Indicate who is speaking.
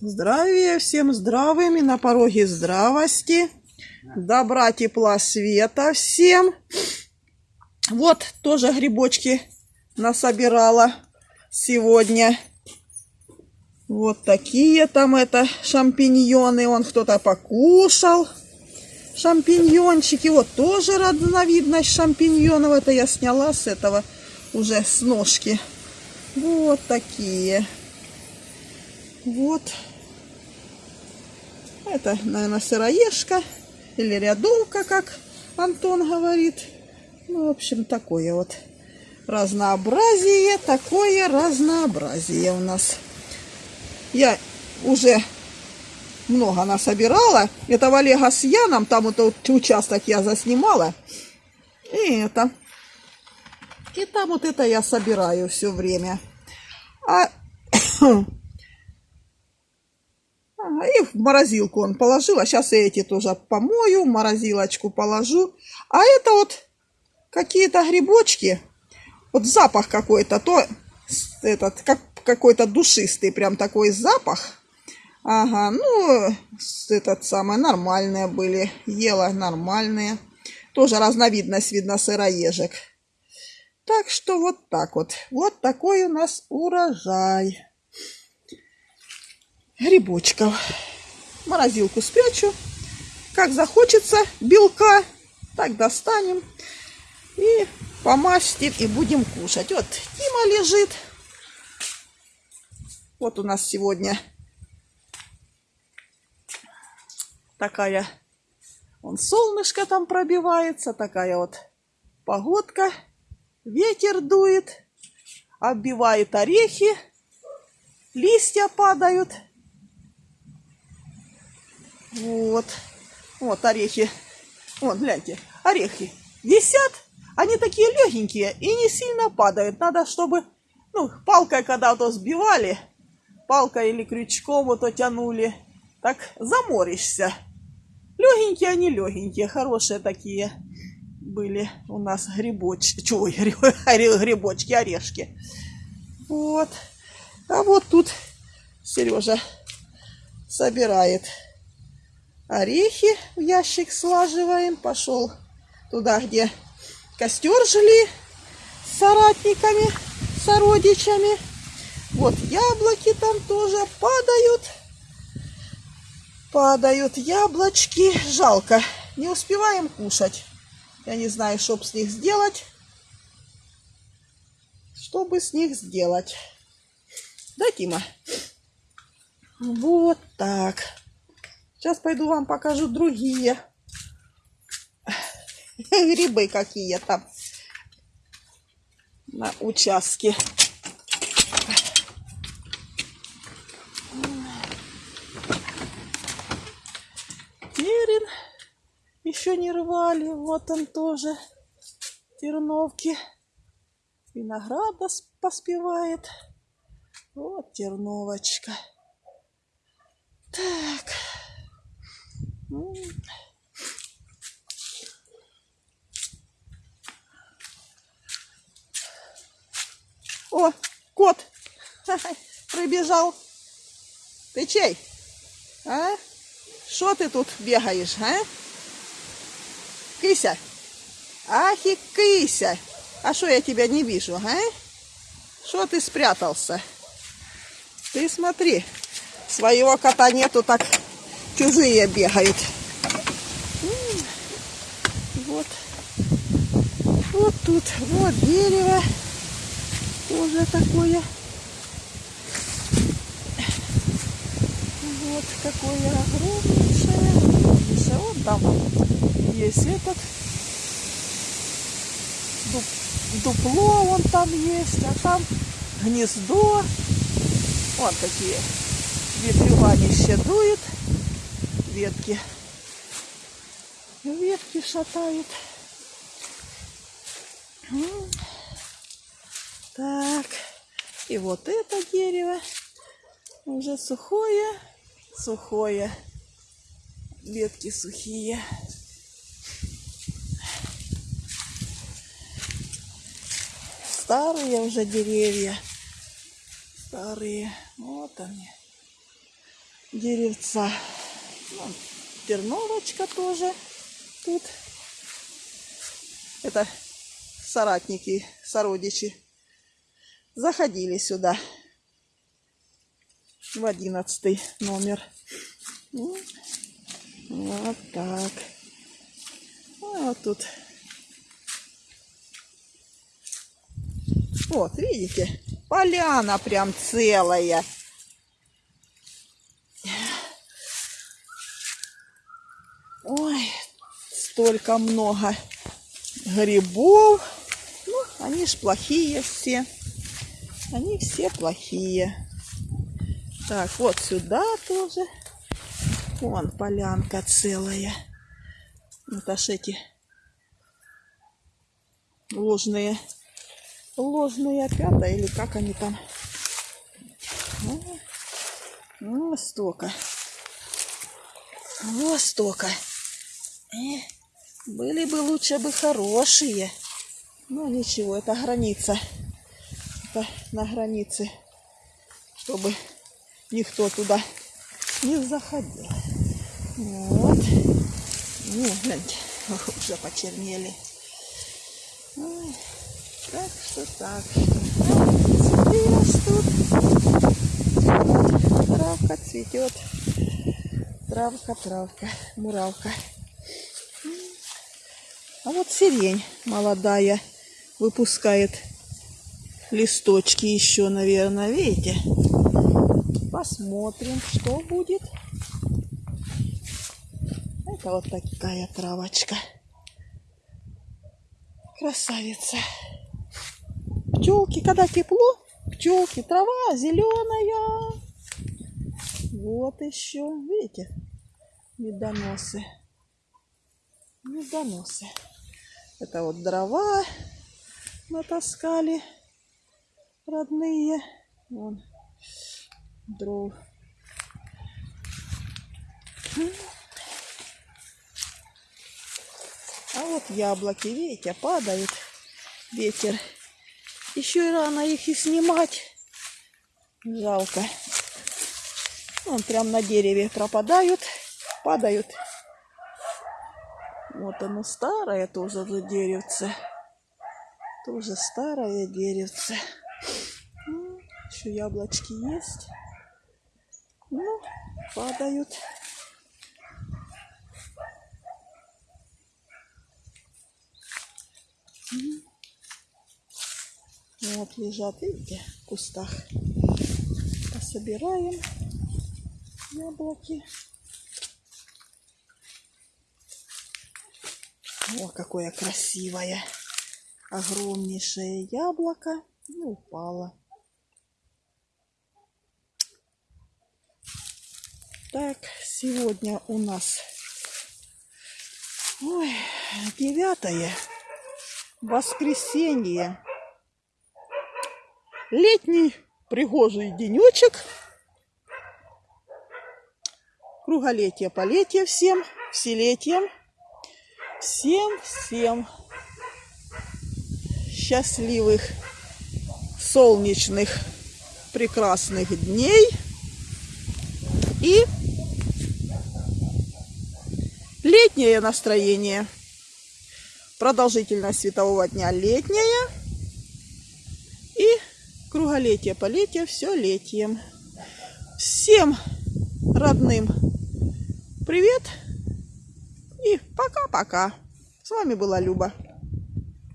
Speaker 1: Здравия всем здравыми, на пороге здравости, добра, тепла, света всем. Вот тоже грибочки насобирала сегодня. Вот такие там это шампиньоны, он кто-то покушал. Шампиньончики, вот тоже разновидность шампиньонов, это я сняла с этого уже с ножки. Вот такие. Вот. Это, наверное, сыроежка или рядовка, как Антон говорит. Ну, в общем, такое вот разнообразие, такое разнообразие у нас. Я уже много насобирала. Это в Олега с Яном, там вот этот участок я заснимала. И это. И там вот это я собираю все время. А и в морозилку он положил. А сейчас эти тоже помою, в морозилочку положу. А это вот какие-то грибочки. Вот запах какой-то. То этот, как какой-то душистый прям такой запах. Ага, ну, этот самый, нормальные были. Ела нормальные. Тоже разновидность, видно, сыроежек. Так что вот так вот. Вот такой у нас урожай грибочков. Морозилку спрячу. Как захочется белка, так достанем и помастим и будем кушать. Вот Тима лежит. Вот у нас сегодня такая, он солнышко там пробивается, такая вот погодка. Ветер дует, оббивает орехи, листья падают. Вот. Вот орехи. Вот, гляньте, орехи висят. Они такие легенькие и не сильно падают. Надо, чтобы, ну, палкой когда-то сбивали, палкой или крючком вот тянули, так заморишься. Легенькие они легенькие, хорошие такие были у нас грибочки, чего, грибочки, орешки. Вот. А вот тут Сережа собирает орехи в ящик слаживаем. Пошел туда, где костер жили с соратниками, сородичами. Вот яблоки там тоже падают. Падают яблочки. Жалко. Не успеваем кушать. Я не знаю, что с них сделать. Что бы с них сделать. Да, Тима? Вот так. Сейчас пойду вам покажу другие грибы какие там на участке. Терен еще не рвали. Вот он тоже. Терновки. Винограда поспевает. Вот терновочка. Так. О, кот прибежал. Ты чей? А? Что ты тут бегаешь, а? Кися. Ах и кися. А что я тебя не вижу, а? Что ты спрятался? Ты смотри, своего кота нету, так чужие бегают. Вот. Вот тут, вот дерево. Тоже такое. Вот какое огромнейшее. Огромнейшее. Вот там есть этот дупло вон там есть, а там гнездо. Вот такие ветрюганище дует ветки. Ветки шатают. Так. И вот это дерево уже сухое, сухое. Ветки сухие. Старые уже деревья. Старые. Вот они. деревца. Ну, терновочка тоже тут. Это соратники, сородичи заходили сюда в одиннадцатый номер. Ну, вот так. А вот тут. Вот, видите? Поляна прям целая. Ой, столько много грибов. Ну, они ж плохие все. Они все плохие. Так, вот сюда тоже. Вон полянка целая. Вот аж эти ложные, ложные опята, или как они там. Ну, столько. Вот столько. Э, были бы лучше бы хорошие. Но ничего, это граница. Это на границе, чтобы никто туда не заходил. Вот. Ну, гляньте, уже почернели. Так что так что. Цветы. Травка цветет. Травка, травка, муравка. А вот сирень молодая выпускает листочки еще, наверное, видите? Посмотрим, что будет. Это вот такая травочка. Красавица. Пчелки, когда тепло, пчелки, трава зеленая. Вот еще, видите, медоносы. Медоносы. Это вот дрова натаскали родные. Вон дров. А вот яблоки, видите, падают. Ветер. Еще и рано их и снимать. Жалко. Вон прям на дереве пропадают, падают. Вот оно старое тоже за деревце. Тоже старое деревце. Еще яблочки есть. Ну, падают. Вот лежат, видите, в кустах. Пособираем яблоки. О, какое красивое. Огромнейшее яблоко. И упало. Так, сегодня у нас ой, девятое воскресенье. Летний пригожий денечек. Круголетие, полетие всем, вселетием. Всем-всем счастливых, солнечных, прекрасных дней. И летнее настроение. Продолжительность светового дня летняя. И круголетие, полетие, все летием. Всем родным привет и пока-пока. С вами была Люба.